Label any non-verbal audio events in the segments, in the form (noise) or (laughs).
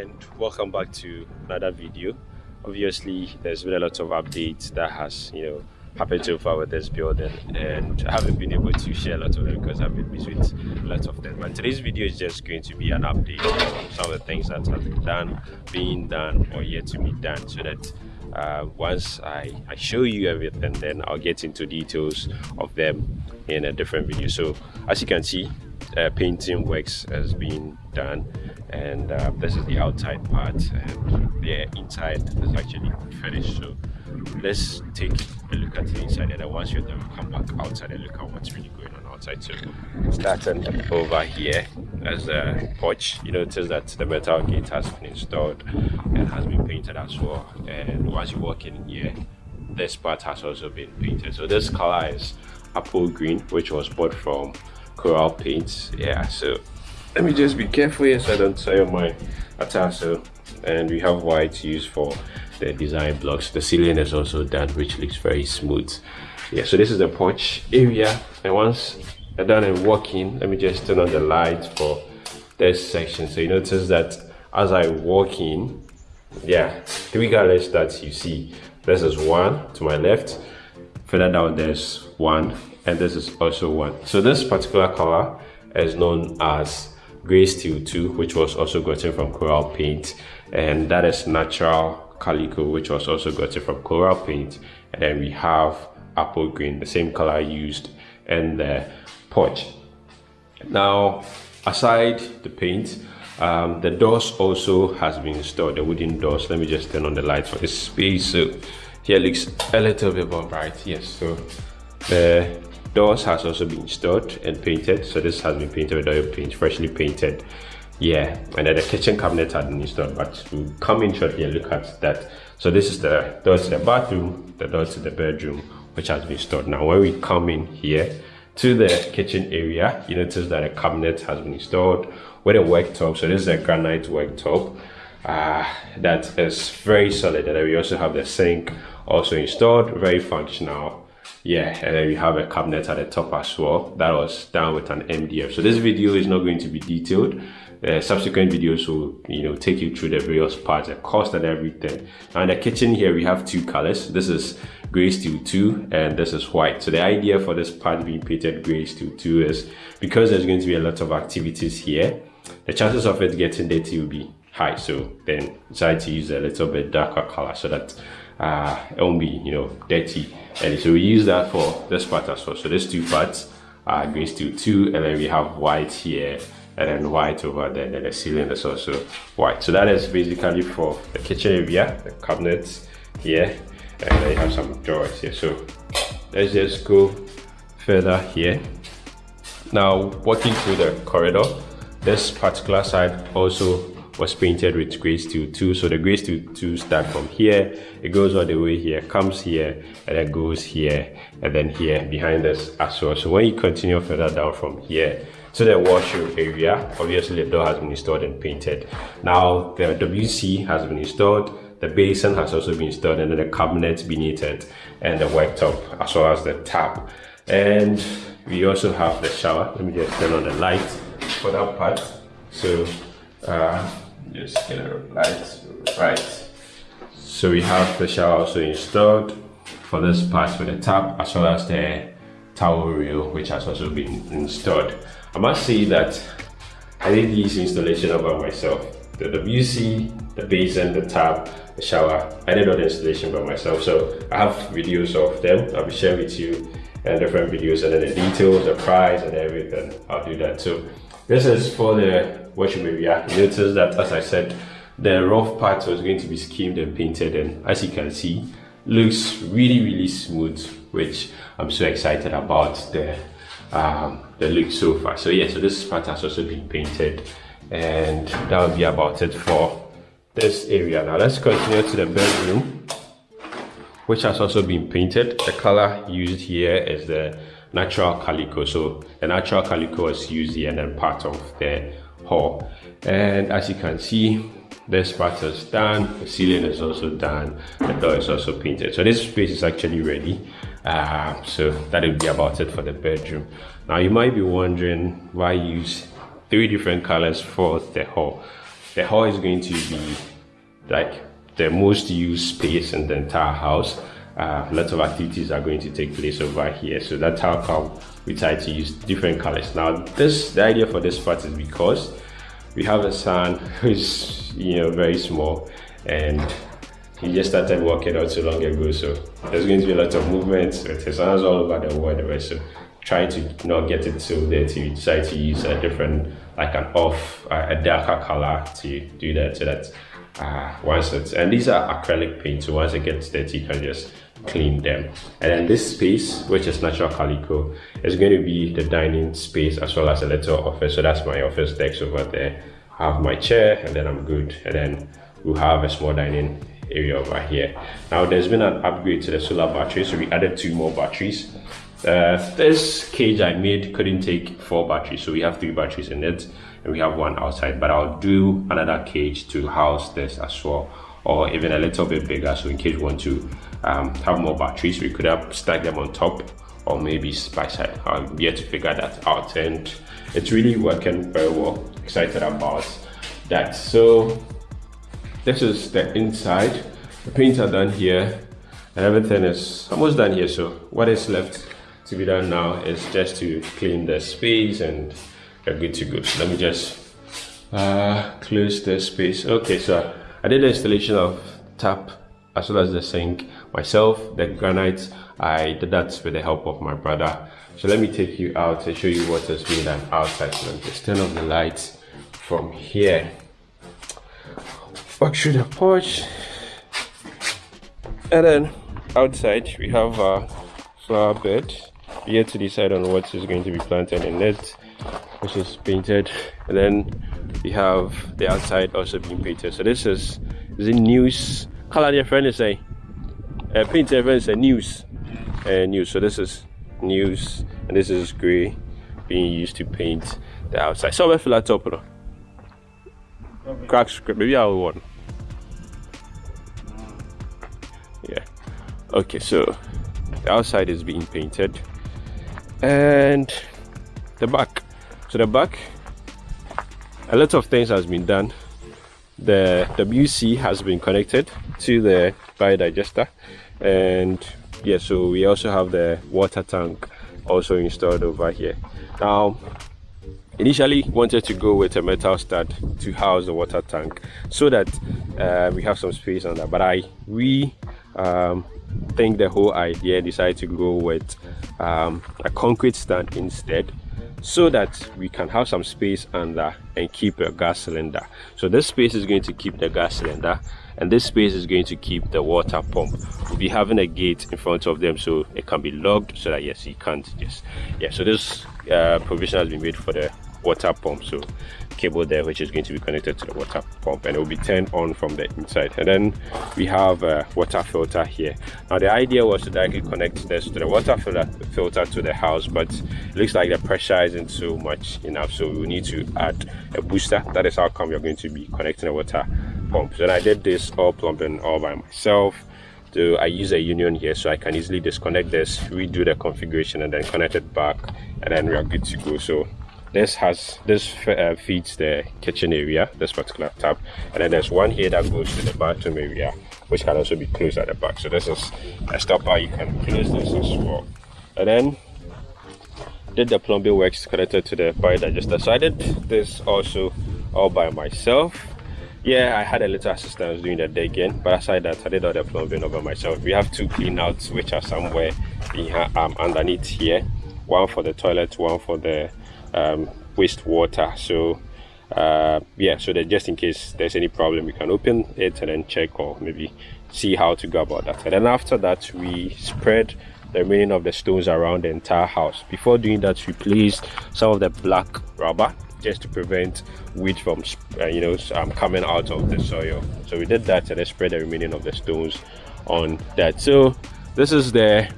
and welcome back to another video. Obviously there's been a lot of updates that has you know happened so far with this building and I haven't been able to share a lot of them because I've been busy with a lot of them. But today's video is just going to be an update on some of the things that have been done being done or yet to be done so that uh, once I, I show you everything then I'll get into details of them in a different video. So as you can see uh, painting works has been done and uh, this is the outside part and the inside is actually finished. So let's take a look at the inside and then once you're done come back outside and look at what's really going on outside. So starting over here as a porch you notice that the metal gate has been installed and has been painted as well. And once you walk in here this part has also been painted. So this color is apple green which was bought from coral paints. Yeah so let me just be careful so I don't tear my atasso. And we have white used for the design blocks. The ceiling is also done which looks very smooth. Yeah so this is the porch area. And once I'm done and walking let me just turn on the light for this section. So you notice that as I walk in yeah three colors that you see. This is one to my left. Further down there's one and this is also one. So this particular color is known as gray steel 2 which was also gotten from coral paint. And that is natural calico which was also gotten from coral paint. And then we have apple green the same color used in the porch. Now aside the paint um, the doors also has been installed the wooden doors. Let me just turn on the light for this space so here looks a little bit more bright. Yes so the doors has also been installed and painted. So this has been painted with oil paint freshly painted. Yeah and then the kitchen cabinet had been installed but we'll come in shortly and look at that. So this is the door to the bathroom the door to the bedroom which has been installed now when we come in here to the kitchen area you notice that a cabinet has been installed with a worktop so this is a granite worktop uh, that is very solid. And then we also have the sink also installed very functional yeah and then we have a cabinet at the top as well. That was done with an mdf so this video is not going to be detailed. Uh, subsequent videos will you know take you through the various parts the cost and everything. And the kitchen here we have two colors. This is gray steel 2 and this is white. So the idea for this part being painted gray steel 2 is because there's going to be a lot of activities here the chances of it getting dirty will be high. So then decide to use a little bit darker color so that uh, be you know dirty. And so we use that for this part as well. So there's two parts uh, gray steel 2 and then we have white here and then white over there and then the ceiling is also white. So that is basically for the kitchen area the cabinets here and then you have some drawers here. So let's just go further here. Now walking through the corridor this particular side also was painted with gray steel 2 so the gray steel 2 start from here. It goes all the way here comes here and then goes here and then here behind us as well. So when you continue further down from here to the washroom area obviously the door has been installed and painted. Now the wc has been installed the basin has also been installed and then the cabinet beneath it and the worktop as well as the tap. And we also have the shower. Let me just turn on the light for that part. So uh, just get a light right. So we have the shower also installed for this part with the tap as well as the towel reel which has also been installed. I must say that i did this installation over myself. The wc the basin the tap the shower i did all the installation by myself. So i have videos of them i'll be sharing with you and different videos and then the details the price and everything. I'll do that. Too this is for the area. You notice that as I said, the rough part was going to be schemed and painted and as you can see, looks really, really smooth, which I'm so excited about the, um, the look so far. So yeah, so this part has also been painted and that will be about it for this area. Now let's continue to the bedroom, which has also been painted. The color used here is the natural calico. So the natural calico is used here and then part of the and as you can see this part is done the ceiling is also done the door is also painted. So this space is actually ready. Uh, so that will be about it for the bedroom. Now you might be wondering why use three different colors for the hall. The hall is going to be like the most used space in the entire house. Uh, lots of activities are going to take place over here. So that's how come we try to use different colors. Now, this the idea for this part is because we have a son (laughs) who's you know very small and he just started working out so long ago. So there's going to be a lot of movements with his hands all over the world. So try to not get it so dirty. We decide to use a different, like an off, a darker color to do that so that uh, once it's, and these are acrylic paint. So once it gets dirty, you can just clean them. And then this space, which is natural calico, is going to be the dining space as well as a little office. So that's my office desk over there. I have my chair and then I'm good. And then we'll have a small dining area over here. Now there's been an upgrade to the solar battery. So we added two more batteries. Uh, this cage I made couldn't take four batteries. So we have three batteries in it and we have one outside. But I'll do another cage to house this as well or even a little bit bigger so in case you want to um, have more batteries we could have stacked them on top or maybe by side i'm yet to figure that out and it's really working very well. Excited about that. So this is the inside. The paints are done here and everything is almost done here. So what is left to be done now is just to clean the space and we're good to go. Let me just uh, close the space. Okay so I did the installation of tap as well as the sink myself the granite. I did that with the help of my brother. So let me take you out and show you what has been done outside. So just turn off the lights from here. Walk through the porch. And then outside we have a flower bed. We yet to decide on what is going to be planted in it which is painted. And then we have the outside also being painted. So this is the news? Color your friend is saying uh, paint your friend is a news. Uh, news. So this is news. And this is gray being used to paint the outside. So feel like top crack script. Maybe I will one yeah. Okay so the outside is being painted. And the back so the back a lot of things has been done. The WC has been connected to the biodigester and yeah so we also have the water tank also installed over here. Now initially wanted to go with a metal stud to house the water tank so that uh, we have some space on that. But I we um, think the whole idea decided to go with um, a concrete stand instead so that we can have some space under and keep a gas cylinder. So this space is going to keep the gas cylinder and this space is going to keep the water pump. We'll be having a gate in front of them so it can be locked so that yes you can't just yeah so this uh, provision has been made for the water pump so cable there which is going to be connected to the water pump and it will be turned on from the inside. And then we have a water filter here. Now the idea was to directly connect this to the water filter filter to the house but it looks like the pressure isn't so much enough so we need to add a booster. That is how come you're going to be connecting the water pump. So i did this all plumbing all by myself. So I use a union here so I can easily disconnect this, redo the configuration and then connect it back and then we are good to go. So this has this uh, feeds the kitchen area this particular tap and then there's one here that goes to the bathroom area which can also be closed at the back. So this is a stopper you can close this as well. And then did the plumbing works connected to the biodigester so i did this also all by myself? Yeah i had a little assistance doing the digging but aside that i did all the plumbing over myself. We have two clean outs which are somewhere behind, um, underneath here. One for the toilet one for the um, wastewater so uh, yeah so that just in case there's any problem we can open it and then check or maybe see how to go about that. And then after that we spread the remaining of the stones around the entire house. Before doing that we placed some of the black rubber just to prevent weed from uh, you know um, coming out of the soil. So we did that and then spread the remaining of the stones on that. So this is the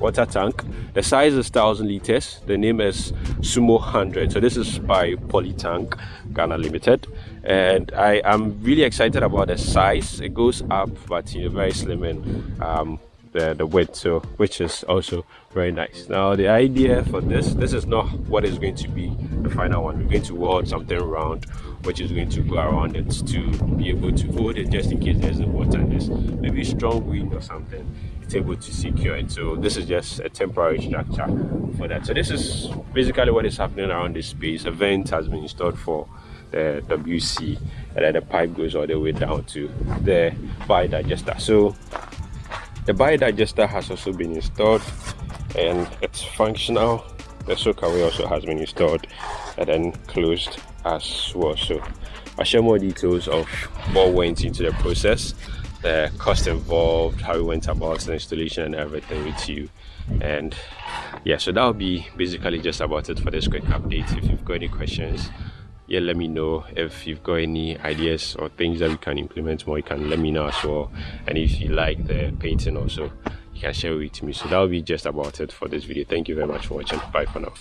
water tank? The size is 1000 liters. The name is sumo 100 so this is by polytank ghana limited. And i am really excited about the size. It goes up but you know very slim and um, the, the width so which is also very nice. Now the idea for this this is not what is going to be the final one. We're going to weld something round which is going to go around it to be able to hold it just in case there's a water there's maybe strong wind or something it's able to secure it. So this is just a temporary structure for that. So this is basically what is happening around this space. A vent has been installed for the WC and then the pipe goes all the way down to the biodigester. So the biodigester has also been installed and it's functional. The soakaway also has been installed and then closed as well. So i'll share more details of what went into the process the cost involved how we went about the installation and everything with you. And yeah so that'll be basically just about it for this quick update. If you've got any questions yeah let me know. If you've got any ideas or things that we can implement more you can let me know as well. And if you like the painting also you can share it with me. So that'll be just about it for this video. Thank you very much for watching. Bye for now